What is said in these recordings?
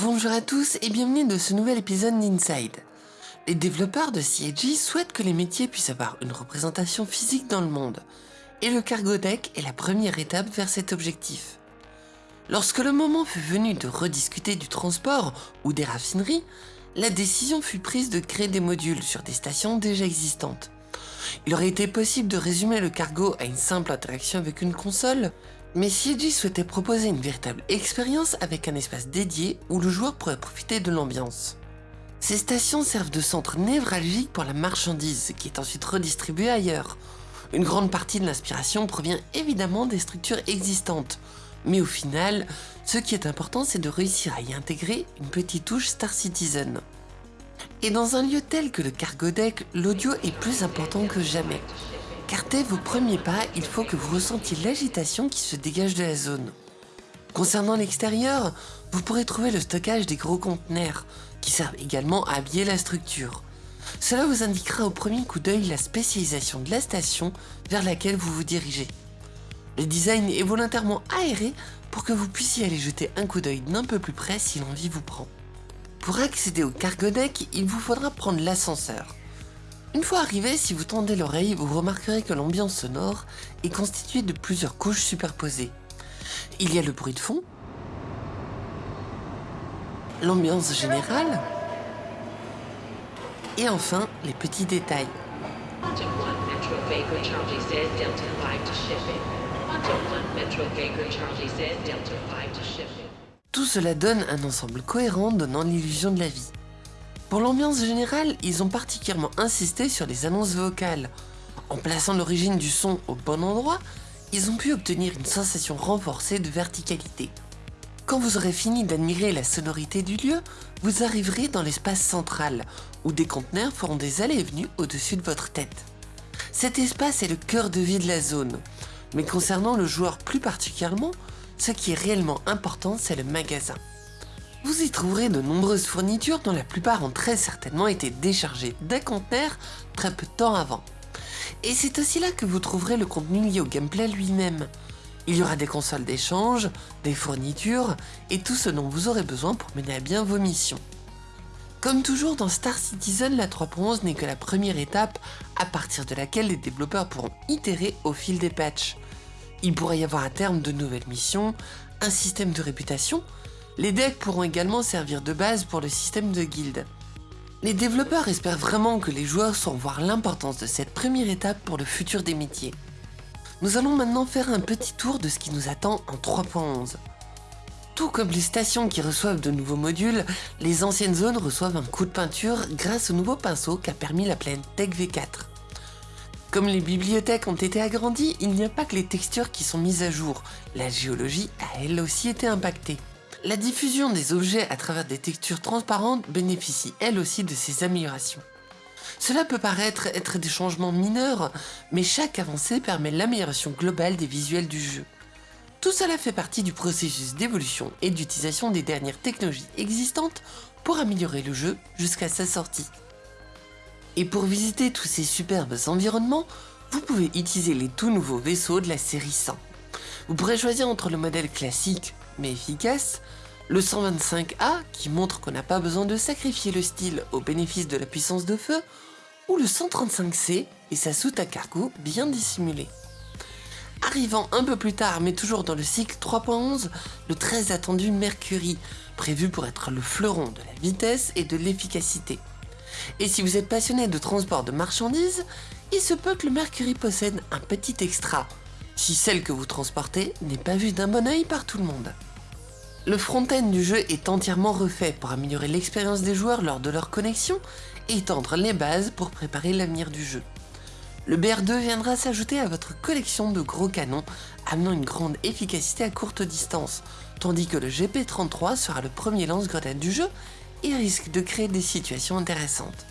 Bonjour à tous et bienvenue dans ce nouvel épisode d'Inside. Les développeurs de CIG souhaitent que les métiers puissent avoir une représentation physique dans le monde, et le cargo deck est la première étape vers cet objectif. Lorsque le moment fut venu de rediscuter du transport ou des raffineries, la décision fut prise de créer des modules sur des stations déjà existantes. Il aurait été possible de résumer le cargo à une simple interaction avec une console, mais CIG souhaitait proposer une véritable expérience avec un espace dédié où le joueur pourrait profiter de l'ambiance. Ces stations servent de centre névralgique pour la marchandise qui est ensuite redistribuée ailleurs. Une grande partie de l'inspiration provient évidemment des structures existantes, mais au final, ce qui est important c'est de réussir à y intégrer une petite touche Star Citizen. Et dans un lieu tel que le cargo deck, l'audio est plus important que jamais. Car dès vos premiers pas, il faut que vous ressentiez l'agitation qui se dégage de la zone. Concernant l'extérieur, vous pourrez trouver le stockage des gros conteneurs, qui servent également à habiller la structure. Cela vous indiquera au premier coup d'œil la spécialisation de la station vers laquelle vous vous dirigez. Le design est volontairement aéré pour que vous puissiez aller jeter un coup d'œil d'un peu plus près si l'envie vous prend. Pour accéder au cargo deck, il vous faudra prendre l'ascenseur. Une fois arrivé, si vous tendez l'oreille, vous remarquerez que l'ambiance sonore est constituée de plusieurs couches superposées. Il y a le bruit de fond, l'ambiance générale, et enfin les petits détails. Quantum 1 Metro Baker Charlie says Delta 5 to shipping. Quantum 1 Metro Baker Charlie says Delta 5 to shipping. Tout cela donne un ensemble cohérent donnant l'illusion de la vie. Pour l'ambiance générale, ils ont particulièrement insisté sur les annonces vocales. En plaçant l'origine du son au bon endroit, ils ont pu obtenir une sensation renforcée de verticalité. Quand vous aurez fini d'admirer la sonorité du lieu, vous arriverez dans l'espace central, où des conteneurs feront des allées et venues au-dessus de votre tête. Cet espace est le cœur de vie de la zone, mais concernant le joueur plus particulièrement, ce qui est réellement important c'est le magasin. Vous y trouverez de nombreuses fournitures dont la plupart ont très certainement été déchargées d'un conteneur très peu de temps avant. Et c'est aussi là que vous trouverez le contenu lié au gameplay lui-même. Il y aura des consoles d'échange, des fournitures et tout ce dont vous aurez besoin pour mener à bien vos missions. Comme toujours dans Star Citizen, la 3.11 n'est que la première étape à partir de laquelle les développeurs pourront itérer au fil des patchs. Il pourrait y avoir à terme de nouvelles missions, un système de réputation, les decks pourront également servir de base pour le système de guilde. Les développeurs espèrent vraiment que les joueurs sauront voir l'importance de cette première étape pour le futur des métiers. Nous allons maintenant faire un petit tour de ce qui nous attend en 3.11. Tout comme les stations qui reçoivent de nouveaux modules, les anciennes zones reçoivent un coup de peinture grâce au nouveau pinceau qu'a permis la plaine Tech V4. Comme les bibliothèques ont été agrandies, il n'y a pas que les textures qui sont mises à jour, la géologie a elle aussi été impactée. La diffusion des objets à travers des textures transparentes bénéficie elle aussi de ces améliorations. Cela peut paraître être des changements mineurs, mais chaque avancée permet l'amélioration globale des visuels du jeu. Tout cela fait partie du processus d'évolution et d'utilisation des dernières technologies existantes pour améliorer le jeu jusqu'à sa sortie. Et pour visiter tous ces superbes environnements, vous pouvez utiliser les tout nouveaux vaisseaux de la série 100. Vous pourrez choisir entre le modèle classique mais efficace, le 125A qui montre qu'on n'a pas besoin de sacrifier le style au bénéfice de la puissance de feu, ou le 135C et sa soute à cargo bien dissimulée. Arrivant un peu plus tard mais toujours dans le cycle 3.11, le très attendu Mercury, prévu pour être le fleuron de la vitesse et de l'efficacité. Et si vous êtes passionné de transport de marchandises, il se peut que le Mercury possède un petit extra, si celle que vous transportez n'est pas vue d'un bon oeil par tout le monde. Le front-end du jeu est entièrement refait pour améliorer l'expérience des joueurs lors de leur connexion et tendre les bases pour préparer l'avenir du jeu. Le BR2 viendra s'ajouter à votre collection de gros canons, amenant une grande efficacité à courte distance, tandis que le GP33 sera le premier lance-grenade du jeu et risque de créer des situations intéressantes.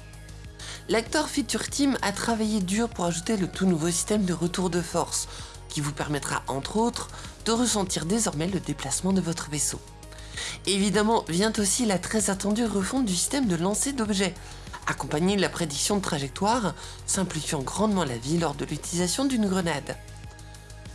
L'acteur Feature Team a travaillé dur pour ajouter le tout nouveau système de retour de force, qui vous permettra entre autres de ressentir désormais le déplacement de votre vaisseau. Évidemment vient aussi la très attendue refonte du système de lancer d'objets, accompagnée de la prédiction de trajectoire, simplifiant grandement la vie lors de l'utilisation d'une grenade.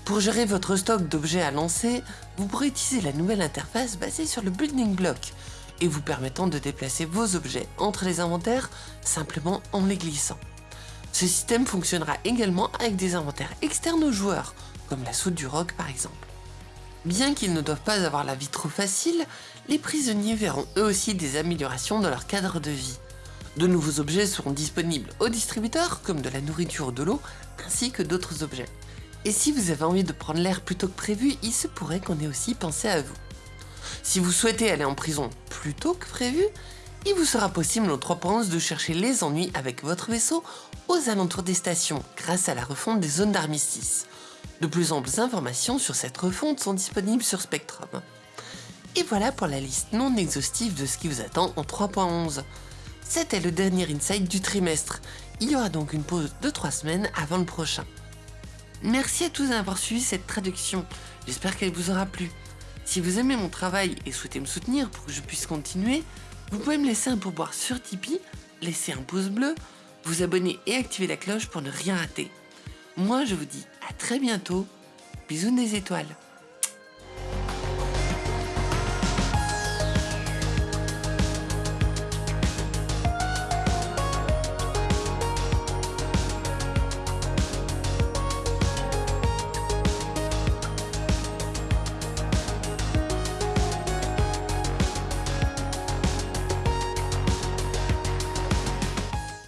Pour gérer votre stock d'objets à lancer, vous pourrez utiliser la nouvelle interface basée sur le Building Block, et vous permettant de déplacer vos objets entre les inventaires simplement en les glissant. Ce système fonctionnera également avec des inventaires externes aux joueurs, comme la soute du roc par exemple. Bien qu'ils ne doivent pas avoir la vie trop facile, les prisonniers verront eux aussi des améliorations dans leur cadre de vie. De nouveaux objets seront disponibles aux distributeurs, comme de la nourriture ou de l'eau, ainsi que d'autres objets. Et si vous avez envie de prendre l'air plus tôt que prévu, il se pourrait qu'on ait aussi pensé à vous. Si vous souhaitez aller en prison plus tôt que prévu, il vous sera possible en 3.11 de chercher les ennuis avec votre vaisseau aux alentours des stations grâce à la refonte des zones d'armistice. De plus amples informations sur cette refonte sont disponibles sur Spectrum. Et voilà pour la liste non exhaustive de ce qui vous attend en 3.11. C'était le dernier insight du trimestre. Il y aura donc une pause de 3 semaines avant le prochain. Merci à tous d'avoir suivi cette traduction. J'espère qu'elle vous aura plu. Si vous aimez mon travail et souhaitez me soutenir pour que je puisse continuer, vous pouvez me laisser un pourboire sur Tipeee, laisser un pouce bleu, vous abonner et activer la cloche pour ne rien rater. Moi je vous dis très bientôt, bisous des étoiles